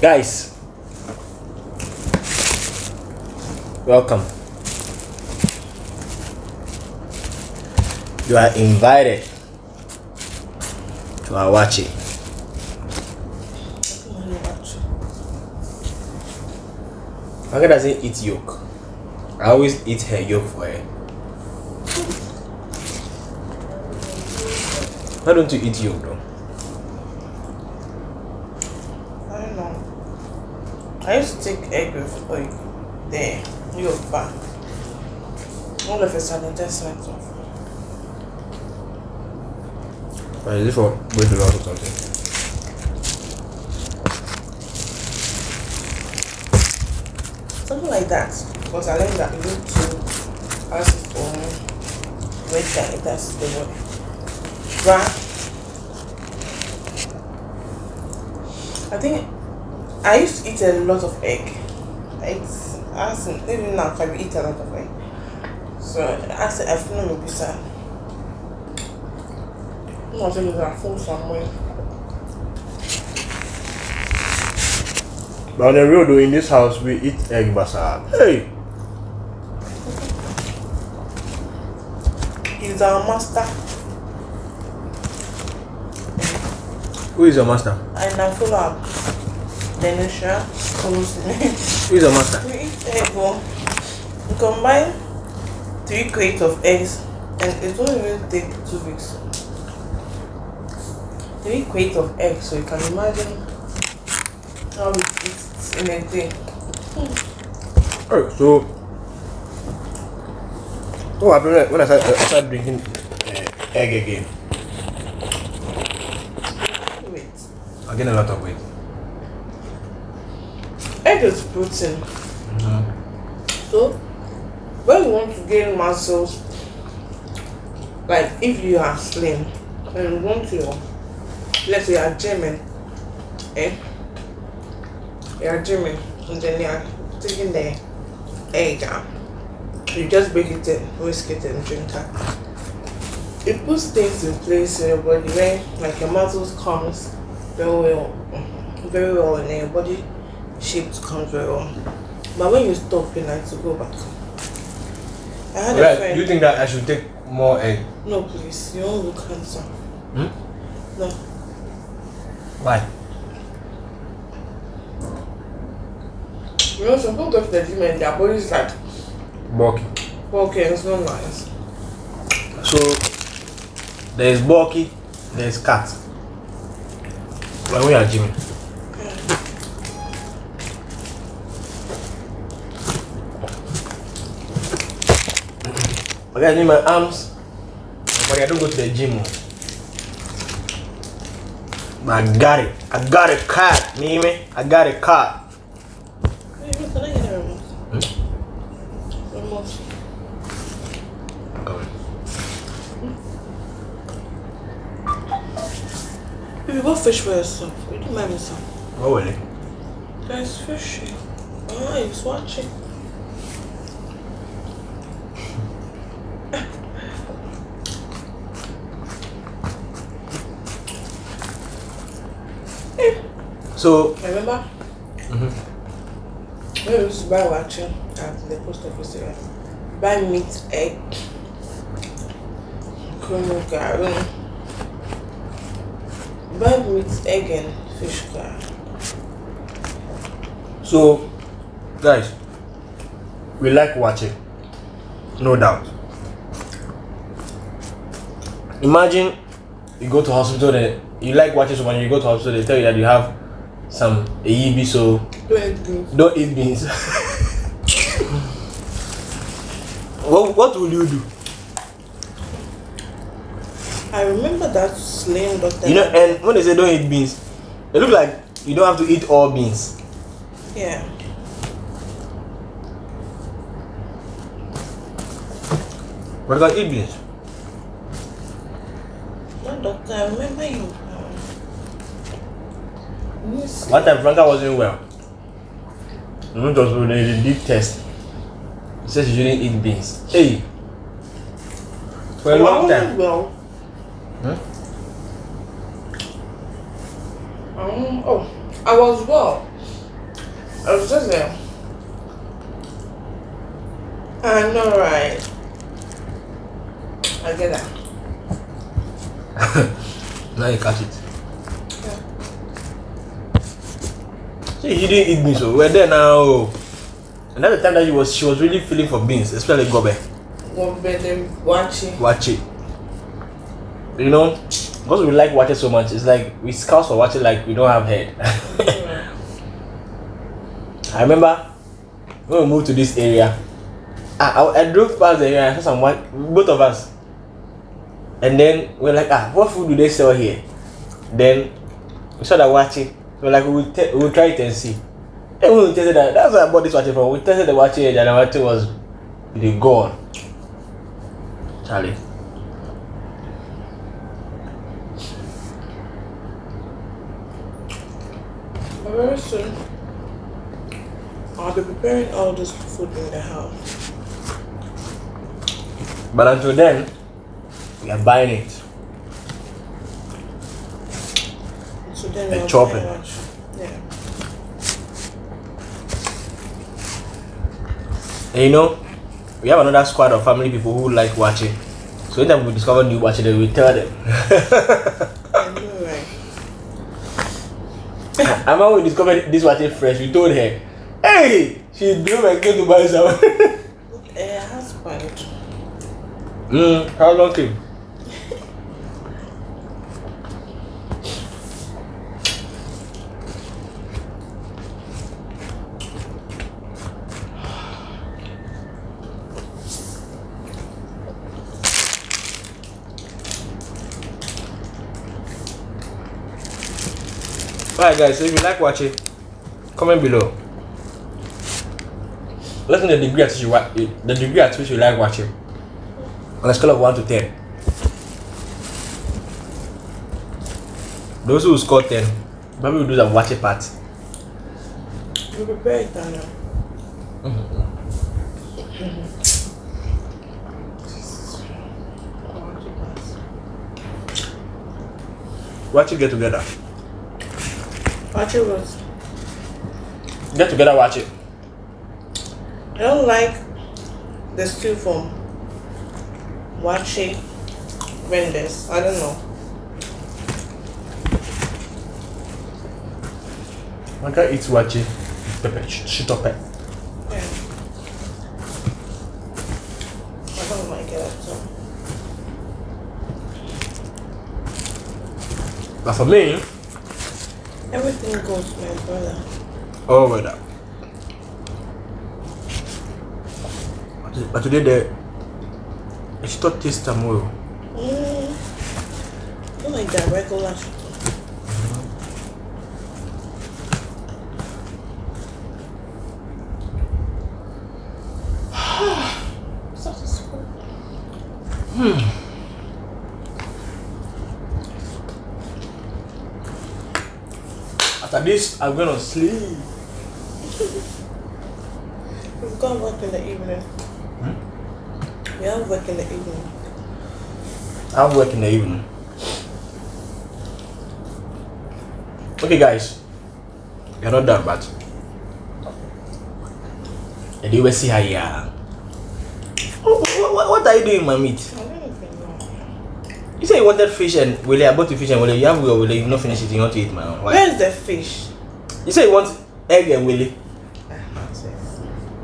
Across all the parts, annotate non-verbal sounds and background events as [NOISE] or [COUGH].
Guys, welcome. You are invited to our waakye. Manga doesn't eat yolk. I always eat her yolk for her. Why don't you eat yolk though? I don't know. I used to take egg with like there, yolk back. All of a sudden, that's went off. Or is it for weight loss or something? Something like that. Because I learned that you need to ask for weight gain. That's the word. But I think I used to eat a lot of egg. It's as in, even now I eat a lot of egg. So as I feel maybe sad. I'm telling you that full somewhere. But on the real though, in this house, we eat egg basa. Hey! He's our master. Who is your master? And I follow up. Denisha follows me. Who is your master? We oh. We combine three crates of eggs and it won't even take two weeks. Three crates of eggs, so you can imagine how we eat in a day. Oh, so. What happened when- when I started, I started drinking uh, egg again? Wait. I gained a lot of weight. Egg is protein. So, when you want to gain muscles, like if you are slim and you want to, let's say you are gymming, eh? You are gymming and then you are taking the egg out. You just break it in, whisk it and drink it. It puts things in place in your body where like your muscles comes very well, very well then your body shape to come very well. But when you stop, you like to go back. I had a Right, friend. do you think that I should take more egg? No, please. You won't look handsome. Hmm? No. Why? You know, some people go to the gym and their body's like, Bulky. okay, it's not nice. So, there is bulky, there is cat. When we are gymming. I need my arms, but I don't go to the gym. But I got it. I got a cat, me, I got a cat. Hey, look, can I get a remote? Remote. Baby, what fish for yourself? You do mind me some. What it? There's fish. Oh, he's watching. So, Remember? Mm-hmm. When we used to buy waakye at the post office area, buy meat, egg, kumu gari, buy meat, egg, and fish gari. So, guys, we like waakye, no doubt. Imagine you go to hospital, then you like watching someone, you go to hospital, they tell you that you have some AEB, so Don't eat beans. don't eat beans. what, what will you do? I remember that slim doctor. You know, and when they say don't eat beans, it look like you don't have to eat all beans. yeah. what about eat beans. That doctor, I remember you. Yes. One time Franca wasn't well. We went to hospital, they did test. He said she shouldn't eat beans. Hey! For a Oh, I long wasn't time. Well. Huh? Um, oh, I was well. I was just there. I know, right? I get that. [LAUGHS] now you catch it. Yeah. See, you didn't eat beans, so we're there now. And that's the time that she was she was really feeling for beans, especially gobe. Better watching. Watch it. You know, because we like waakye so much, it's like we scouts for waakye like we don't have head. [LAUGHS] I remember when we moved to this area, I, I, I drove past the area, I saw some white, both of us. And then we're like, ah, what food do they sell here? Then we saw that waakye. We're like, we'll, te- we'll try it and see. And we tested that. That's where I bought this waakye from. We tested the waakye and the waakye was really gone. Charlie. Very soon, I'll be preparing all this food in the house. But until then, we are buying it. So then And I'll chop it. Yeah. And you know, we have another squad of family people who like waakye. So anytime we discover new waakye, then we tell them. [LAUGHS] I know, right? [LAUGHS] I remember we discovered this waakye fresh. We told her, "Hey, she drove and came to buy some." [LAUGHS] Eh, husband. mm, how long came? Alright guys, so if you like waakye, comment below. Let me know the degree at which you wa- the degree at which you like waakye. On a scale of one to ten. Those who score ten, probably will do the waakye part. You prepare it, Daniel. Watch it get together. Watch it was. Get together, watch it. I don't like the stew from waakye vendors. I don't know. I can eat watch it. Pepper, sh- shit up it. Yeah. I don't like it at all. For me, Everything goes, my brother. oh weather. But- But today the it's not taste time well. Mm. I don't like that regular shit. [SIGHS] Such school. I'm gonna sleep. We've got work in the evening. Hmm? We have work in the evening. I have work in the evening. Okay, guys, you're not done, but and you will see how you are. What, what, what are you doing, my meat? I don't even know. You said you wanted fish and wele, I bought you fish and wele. You have your wele, you've not finished it, you want to eat my own. Why? Where's the fish? You said you want egg and wele.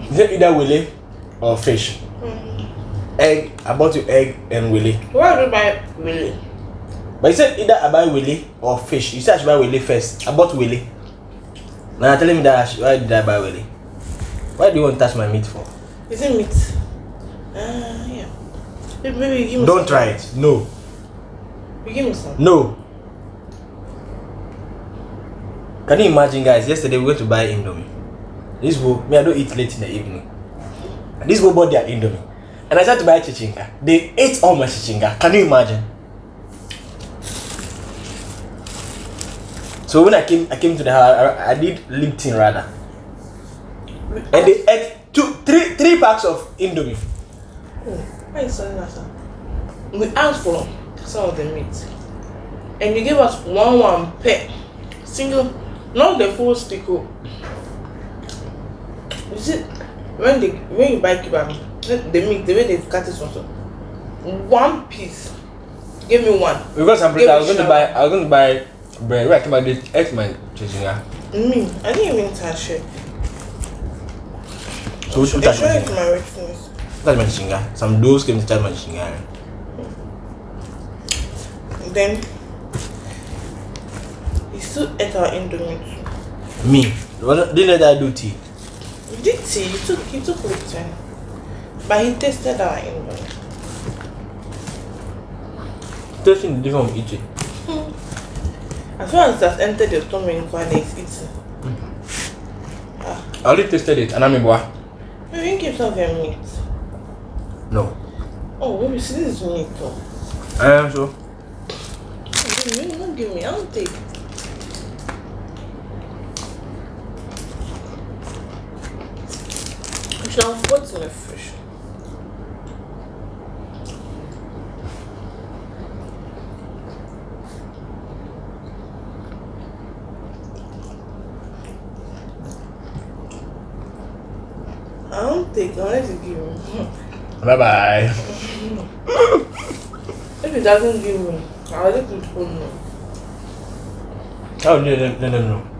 You said either wele or fish. Egg, I bought you egg and wele. Where do you buy really? But you said either I buy wele or fish. You said I should buy wele first. I bought wele. Now you're telling me that I should, why did I buy wele? Why do you want to touch my meat for? Is it meat? Ah, yeah. Maybe, you give me Don't try it. No. You me some. No. Can you imagine, guys? Yesterday we went to buy Indomie. This will me, I don't eat late in the evening. And this will bought their Indomie. And I tried to buy chichinga. They ate all my chichinga. Can you imagine? So when I came, I came to the house. I, I did Lipton rather, and they ate two, three, three packs of Indomie. Oh, why is saying that? sir? We asked for some of the meat, and you gave us one one per single, not the full stick. oh. You see, when they when you buy kebab, the meat, the way they cut it also, one piece. Give me one. Because I'm I was going to buy I was going to buy bread. Right, about this X man chinga. Me, I didn't even touch it. So we should They touch show it my to my richness. touch my chinga. Some those came to touch my chinga. Then he still ate our indomie. Me. What didn't let I do tea? You did tea, he took he took Lipton. But he tasted our indomie. Tasting different from eating. Hmm. As soon as it has entered your tummy and it's eating. Hmm. Ah. I already tasted it and I'm in boy. You give yourself your meat. No. Oh, maybe see this is meat though. I am so. You you don't give me, I'll take. You should have put in the fish. I don't take unless you give him. Bye bye. If it doesn't give me, I'll let it go no. How did you